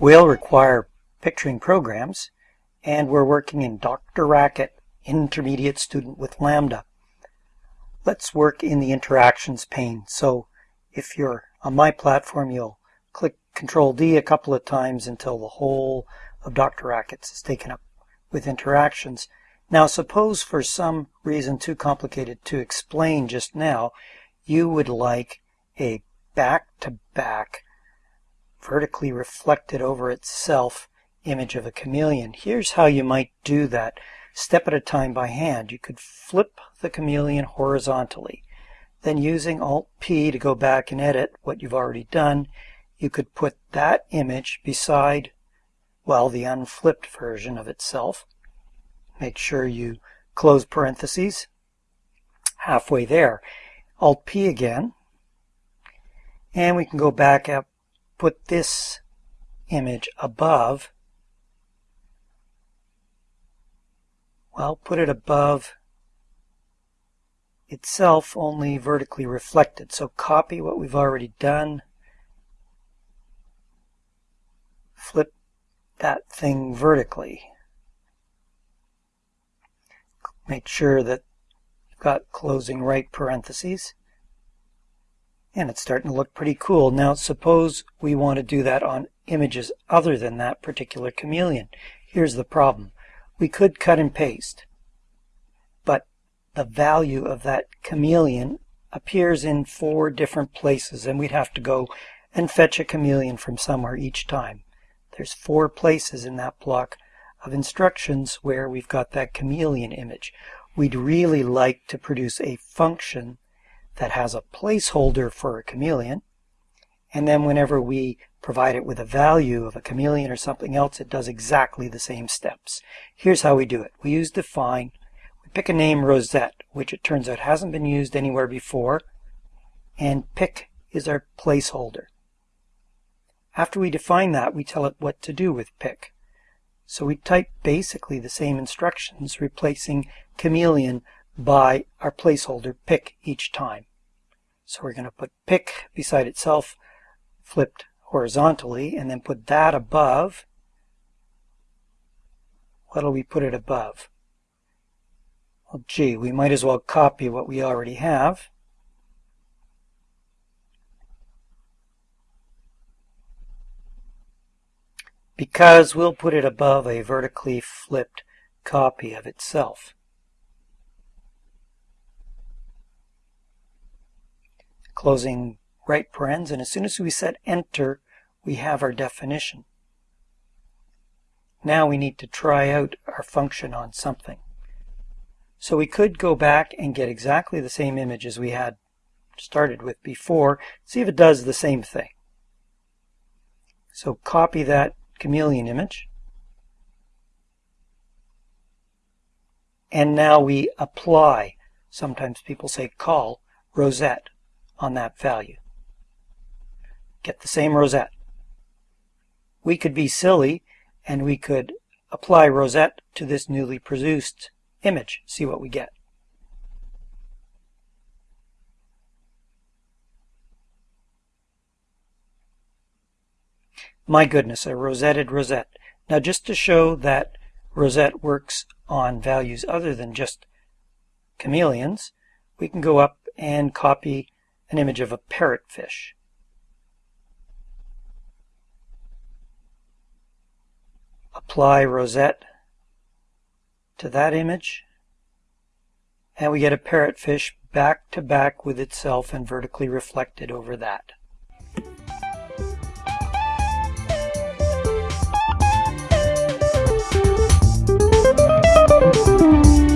will require picturing programs, and we're working in DrRacket Intermediate Student with Lambda. Let's work in the Interactions pane. So if you're on my platform, you'll click Control D a couple of times until the whole of DrRackets is taken up with interactions. Now suppose for some reason too complicated to explain just now, you would like a back-to-back vertically reflected over itself image of a chameleon. Here's how you might do that step at a time by hand. You could flip the chameleon horizontally. Then using Alt-P to go back and edit what you've already done, you could put that image beside, well, the unflipped version of itself. Make sure you close parentheses halfway there. Alt-P again. And we can go back up, put this image above. Well, put it above itself, only vertically reflected. So copy what we've already done. Flip that thing vertically. Make sure that you've got closing right parentheses. And it's starting to look pretty cool. Now suppose we want to do that on images other than that particular chameleon. Here's the problem. We could cut and paste, but the value of that chameleon appears in four different places and we'd have to go and fetch a chameleon from somewhere each time. There's four places in that block of instructions where we've got that chameleon image. We'd really like to produce a function that has a placeholder for a chameleon. And then whenever we provide it with a value of a chameleon or something else, it does exactly the same steps. Here's how we do it. We use define. We pick a name Rosette, which it turns out hasn't been used anywhere before. And pick is our placeholder. After we define that, we tell it what to do with pick. So we type basically the same instructions, replacing chameleon by our placeholder pick each time. So we're going to put pick beside itself, flipped horizontally, and then put that above. What'll we put it above? Well, gee, we might as well copy what we already have. Because we'll put it above a vertically flipped copy of itself. Closing right parens, and as soon as we set enter, we have our definition. Now we need to try out our function on something. So we could go back and get exactly the same image as we had started with before, see if it does the same thing. So copy that chameleon image. And now we apply, sometimes people say call, Rosette on that value. Get the same rosette. We could be silly and we could apply rosette to this newly produced image, see what we get. My goodness, a rosetted rosette. Now just to show that rosette works on values other than just chameleons, we can go up and copy an image of a parrotfish. Apply rosette to that image and we get a parrotfish back to back with itself and vertically reflected over that.